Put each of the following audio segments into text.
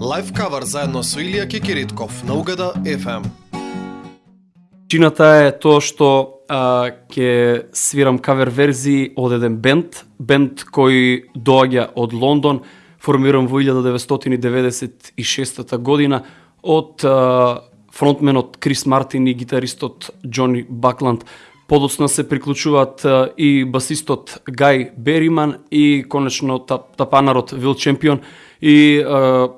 Лайф кавар заедно со Илија Кикиритков на Угада FM. Чината е тоа што а, ке свирам кавер верзии од еден бенд, бенд кој доаѓа од Лондон, формиран во 1996 година од а, фронтменот Крис Мартин и гитаристот Џони Бакланд. Подоцна се приклучуваат и басистот Гај Бериман и конечно тапанарот Вил Чемпион и е,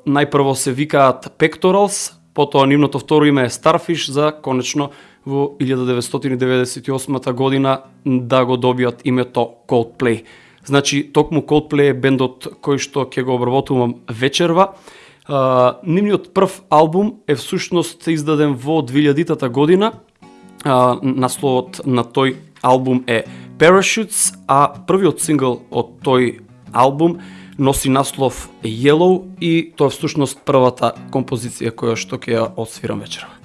најпрво се викаат Pectorals, потоа нивното второ име е Starfish за конечно во 1998 година да го добиат името Coldplay. Значи, токму Coldplay е бендот кој што ќе го обработувам вечерва. Uh, нивниот прв албум е всушност издаден во 2000 година. Uh, насловот на тој албум е Parachutes, а првиот сингл од тој албум носи наслов Yellow и тоа е всушност првата композиција која што ќе ја отсвирам вечерва.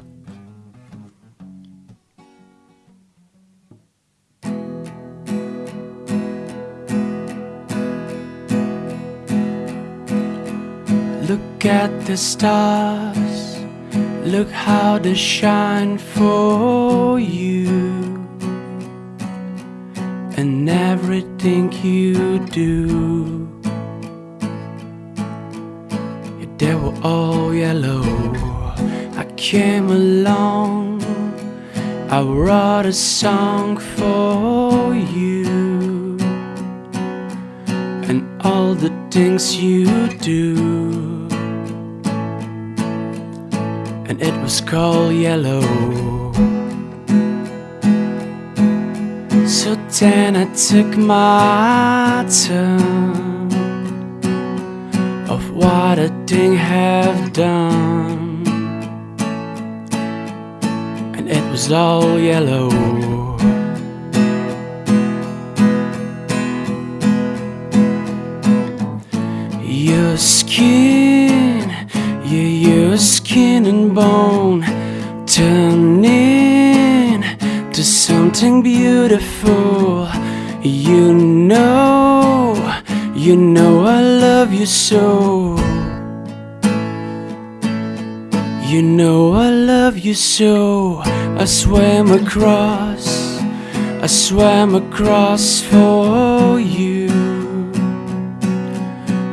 Look at the stars, look how they shine for you. And everything you do. All yellow. I came along. I wrote a song for you. And all the things you do. And it was called yellow. So then I took my turn of what a thing have done, and it was all yellow. Your skin, yeah, your skin and bone turning to something beautiful. You know, you know I love you so. You know I love you so. I swam across, I swam across for you.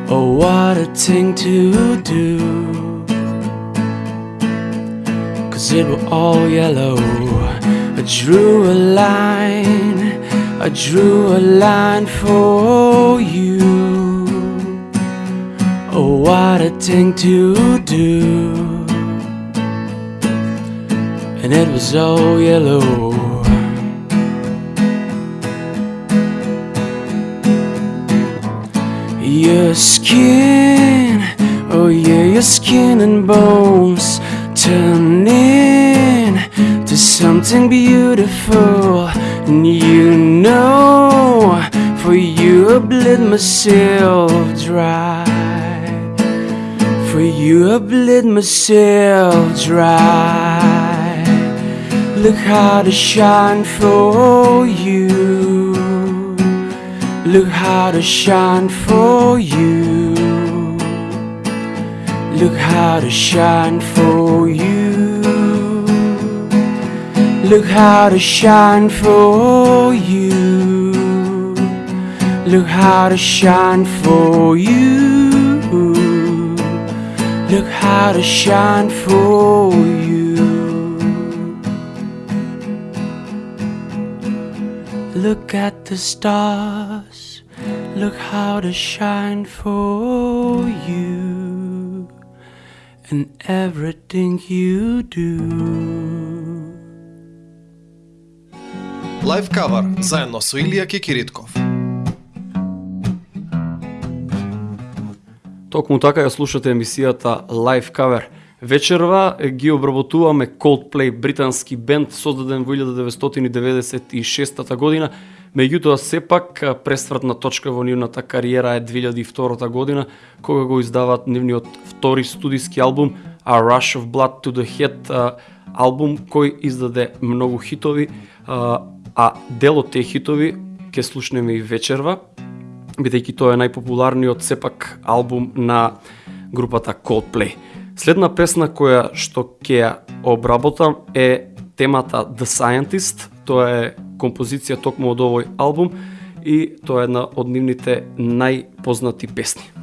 Oh, what a thing to do. Cause it was all yellow. I drew a line, I drew a line for you. Oh, what a thing to do. And it was all yellow. Your skin, oh yeah, your skin and bones turning to something beautiful. And you know, for you I bled myself dry. For you I bled myself dry. Look how to shine for you. Look how to shine for you. Look how to shine for you. Look how to shine for you. Look how to shine for you. Look how to shine for you. Look at the stars. Look how they shine for you. And everything you do. Лайф кавар заедно со Илија Кекиритков. Токму така ја слушате емисијата Live Cover. Вечерва ги обработуваме Coldplay, британски бенд создаден во 1996 година. Меѓутоа сепак пресвртна точка во нивната кариера е 2002 година кога го издаваат нивниот втори студиски албум A Rush of Blood to the Head, албум кој издаде многу хитови, а дел од тие хитови ќе слушнеме и вечерва, бидејќи тоа е најпопуларниот сепак албум на групата Coldplay. Следна песна која што ќе ја обработам е темата The Scientist, тоа е композиција токму од овој албум и тоа е една од нивните најпознати песни.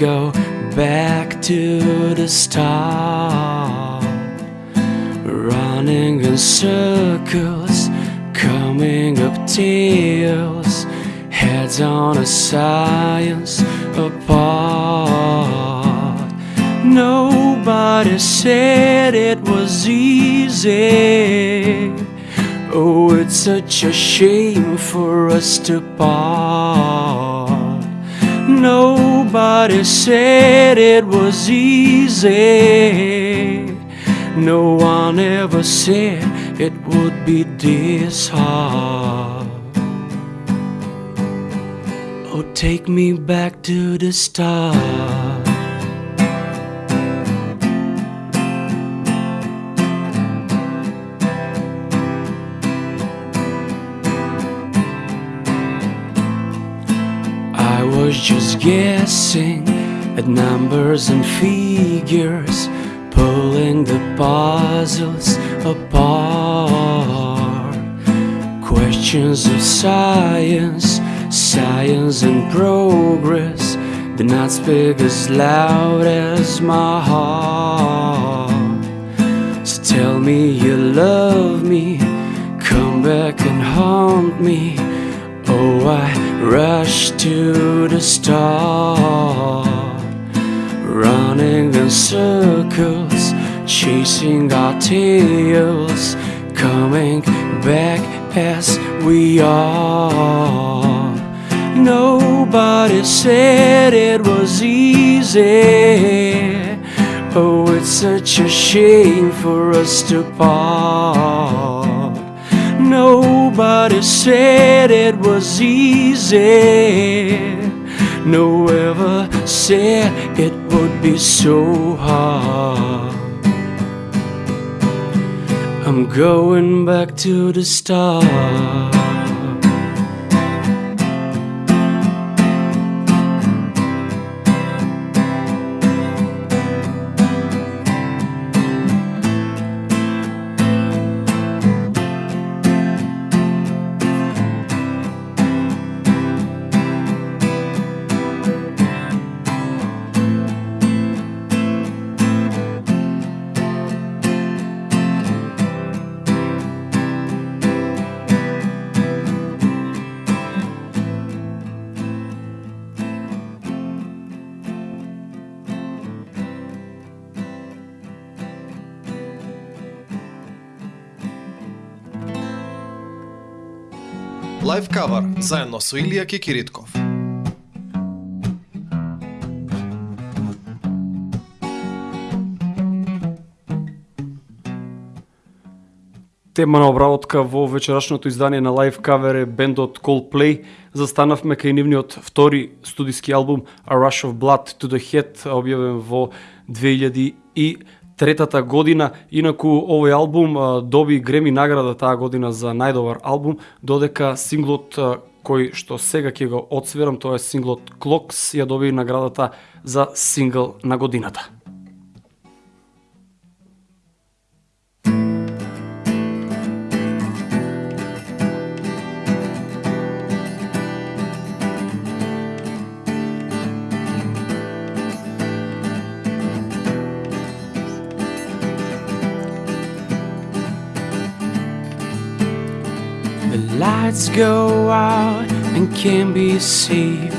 Go back to the start. Running in circles, coming up tails, heads on a science apart. Nobody said it was easy. Oh, it's such a shame for us to part. Nobody said it was easy. No one ever said it would be this hard. Oh, take me back to the start. Was just guessing at numbers and figures, pulling the puzzles apart. Questions of science, science and progress, do not speak as loud as my heart. So tell me you love me, come back and haunt me. Oh, I rush to the start, running in circles, chasing our tails, coming back as we are. Nobody said it was easy. Oh, it's such a shame for us to part. Nobody said it was easy. No ever said it would be so hard. I'm going back to the start. Лайв кавар заедно со Илија Кикиритков. Тема на обработка во вечерашното издание на Live Cover е бендот Coldplay. Застанавме кај нивниот втори студиски албум A Rush of Blood to the Head, објавен во 2000 и третата година. Инаку овој албум доби Греми награда таа година за најдобар албум, додека синглот кој што сега ќе го одсвирам, тоа е синглот Clocks, ја доби наградата за сингл на годината. Lights go out and can't be saved.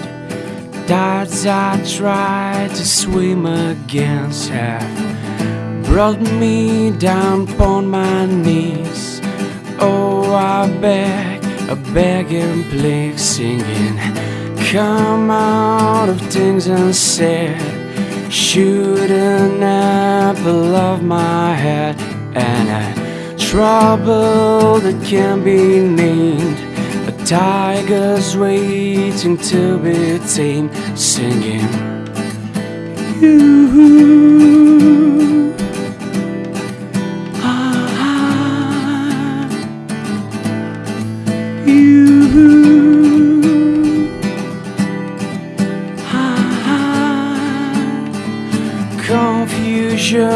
Tides I tried to swim against have brought me down upon my knees. Oh, I beg, I beg and plead, singing. Come out of things unsaid. Shoot an apple of my head, and a trouble that can't be named. A tiger's waiting to be tamed, singing. You. Ah, you. Ah, confusion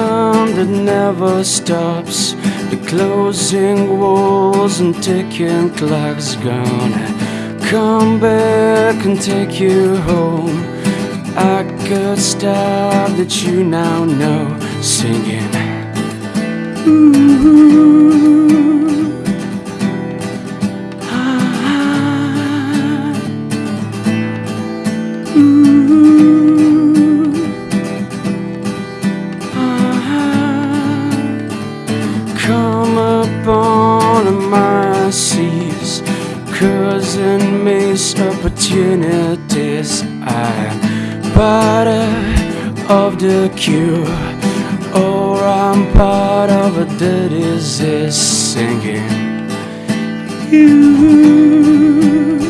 that never stops. Closing walls and ticking clocks gonna come back and take you home. I could stop that you now know singing. Ooh. In missed opportunities I'm part of the cure, or I'm part of a disease singing. You.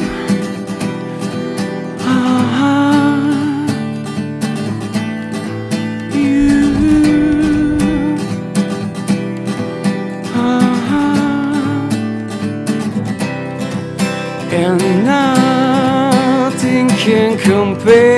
Compare,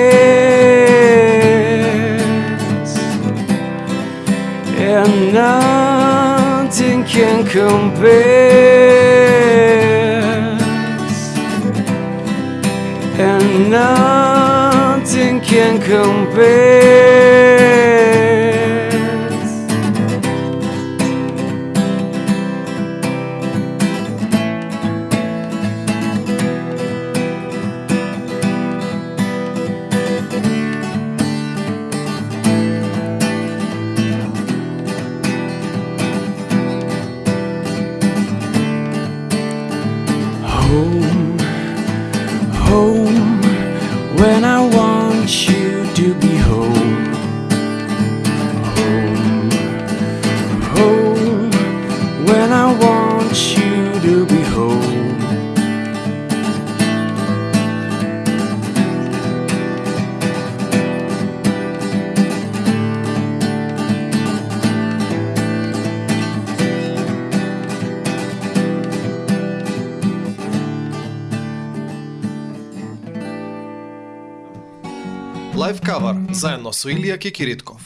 со Илија Кикиритков.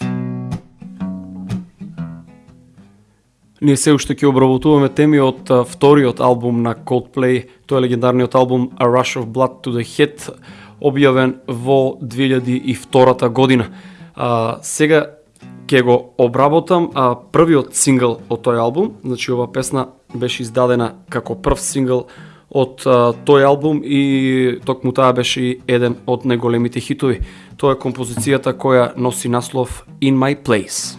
Ние се уште ќе обработуваме теми од вториот албум на Coldplay, тој е легендарниот албум A Rush of Blood to the Head, објавен во 2002 година. А, сега ќе го обработам а, првиот сингл од тој албум, значи ова песна беше издадена како прв сингл од а, тој албум и токму таа беше и еден од најголемите хитови. To je kompozicijata koja nosi naslov In My Place.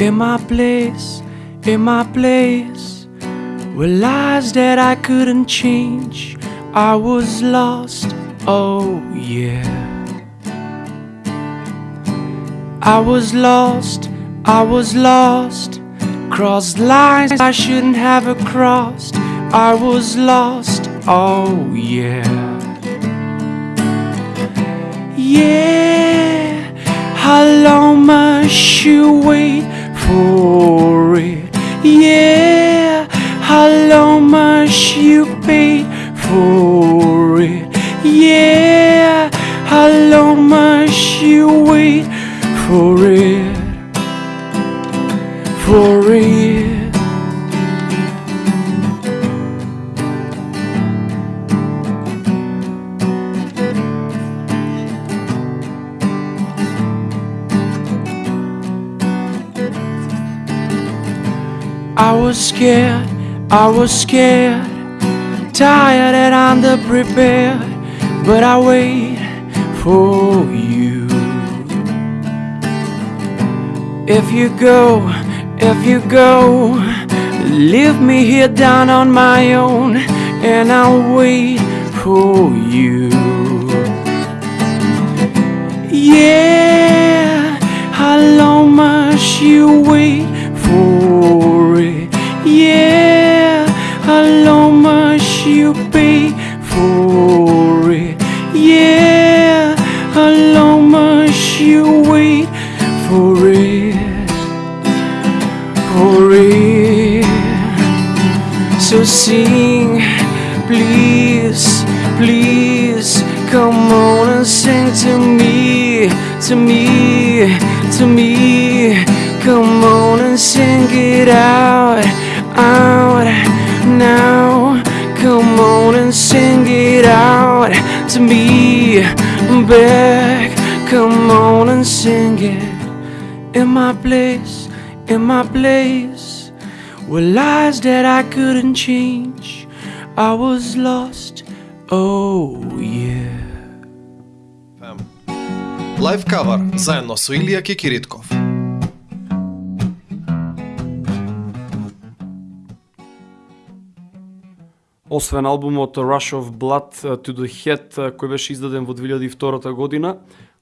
In my place, in my place Were lies that I couldn't change I was lost oh yeah. I was lost, I was lost. Crossed lines I shouldn't have crossed. I was lost, oh yeah. Yeah, how long must you wait for it? Yeah, how long must you pay for it? Yeah, how long must you wait for it? For it. I was scared, I was scared, tired and underprepared but I wait for you. If you go, if you go, leave me here down on my own, and I'll wait for you. Yeah, how long must you wait back. Come on and sing it in my place, in my place were lies that I couldn't change. I was lost, oh yeah. Лайв кавар заедно со Илија Кикиритков. Освен албумот Rush of Blood to the Head, кој беше издаден во 2002 година,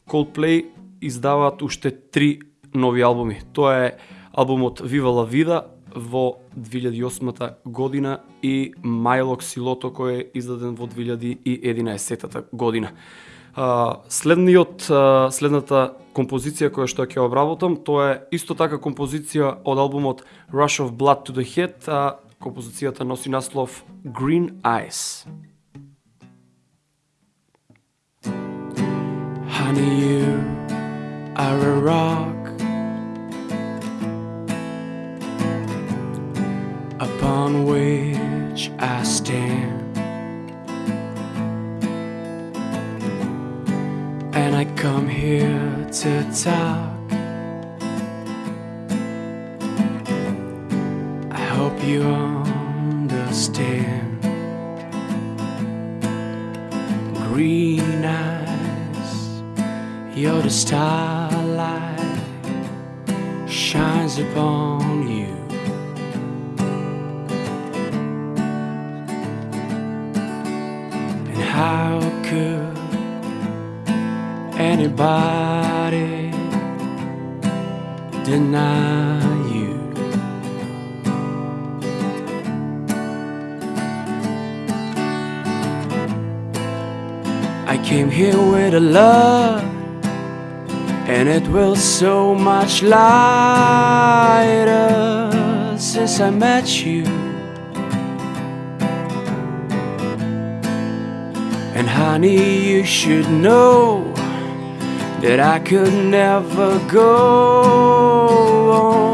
Coldplay издаваат уште три нови албуми. Тоа е албумот Viva la Vida во 2008 година и Майлок Силото кој е издаден во 2011 година. Следниот следната композиција која што ќе обработам, тоа е исто така композиција од албумот Rush of Blood to the Head, а композицијата носи наслов Green Eyes. Honey, you are a rock upon which I stand. And I come here to talk. I hope you understand. the starlight shines upon you. And how could anybody deny you? I came here with a love, and it will so much lighter since I met you. And honey, you should know that I could never go on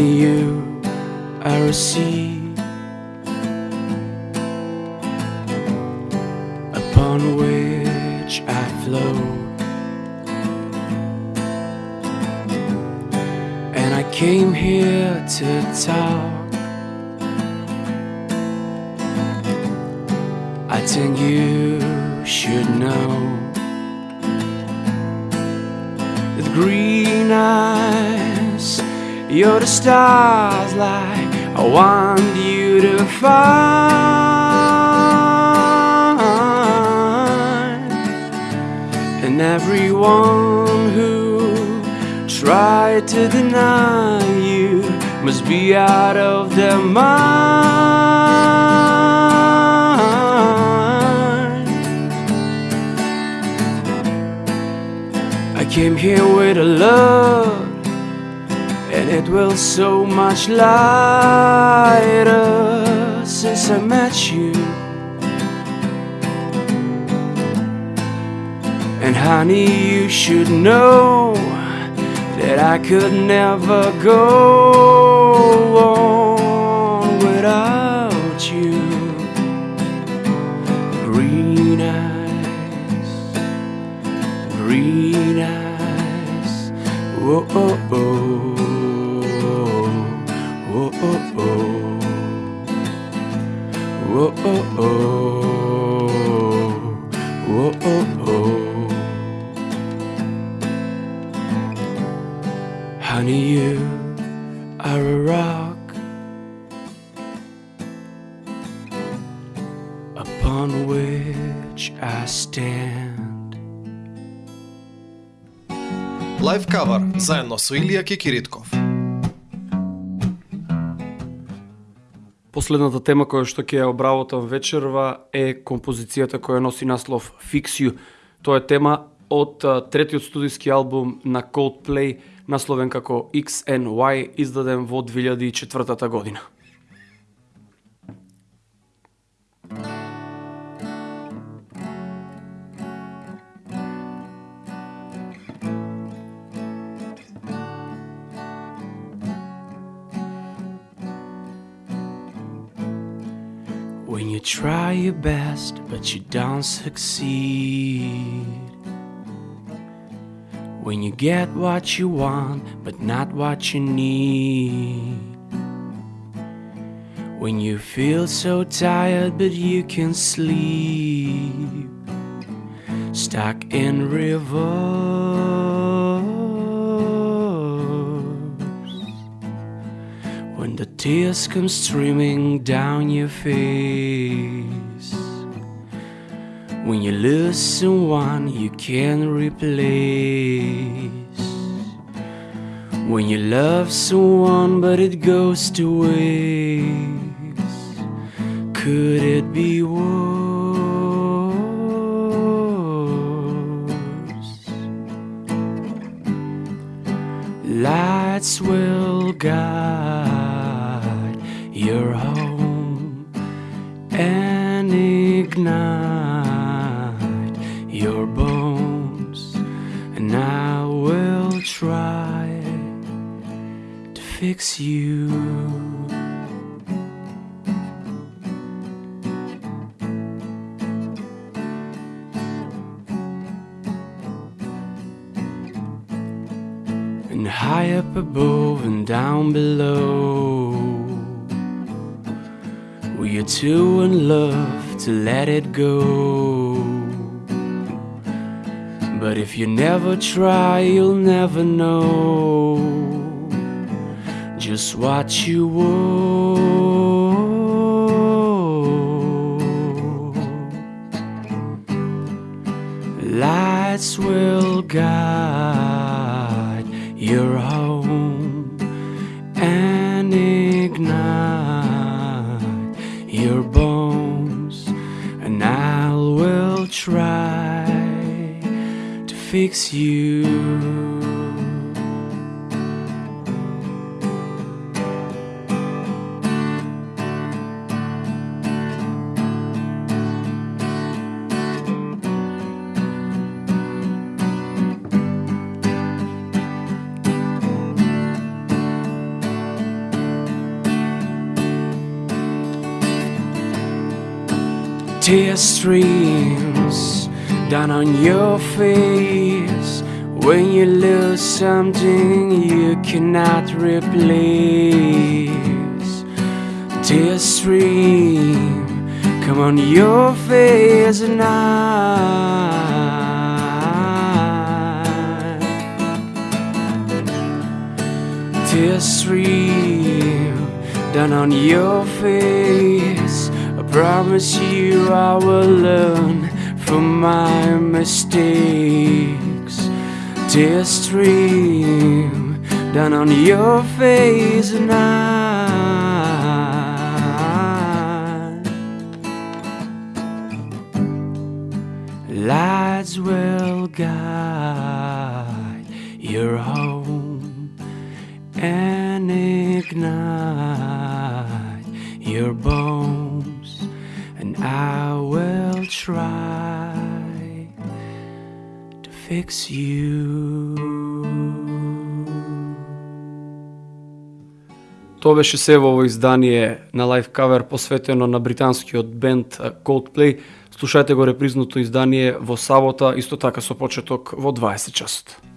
Honey, you a seed upon which I float. And I came here to talk. I think you should know with green eyes, you're the stars like I want you to find. And everyone who tried to deny you must be out of their mind. I came here with a love, and it will so much lighter since I met you. And honey, you should know That I could never go on without you. Green eyes Green eyes. Whoa, oh, oh. Whoa, oh, oh. Honey, you are a rock upon which I stand. Лайв кавар заедно со Последната тема која што ќе ја обработам вечерва е композицијата која носи наслов Fix You. Тоа е тема од третиот студиски албум на Coldplay, насловен како XNY, издаден во 2004 година. When you try your best, but you don't succeed. When you get what you want, but not what you need. When you feel so tired, but you can sleep. Stuck in reverse. Tears come streaming down your face. When you lose someone you can't replace. When you love someone but it goes to waste. Could it be worse? Lights will guide you. and high up above and down below. We are too in love to let it go. But if you never try, you'll never know just what you want. Lights will guide your home and ignite your bones, and I will try to fix you. Tear streams down on your face when you lose something you cannot replace. Tear stream come on your face and. Tear stream down on your face. Promise you I will learn from my mistakes. Tears stream down on your face and I. Lights will guide your home and ignite your bones, I will try to fix you. Тоа беше се во ово издание на лайв кавер посветено на британскиот бенд Coldplay. Слушајте го репризното издание во сабота, исто така со почеток во 20 часот.